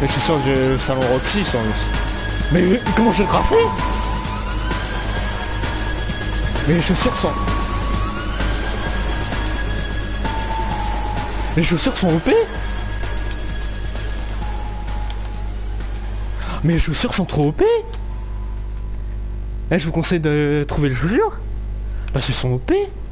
Mais je suis sûr que le salon Roxy sont... Mais comment je le graffer Mais les chaussures sont... Les chaussures sont OP Mais les chaussures sont trop OP Eh, je vous conseille de trouver les chaussures Parce bah, qu'elles sont OP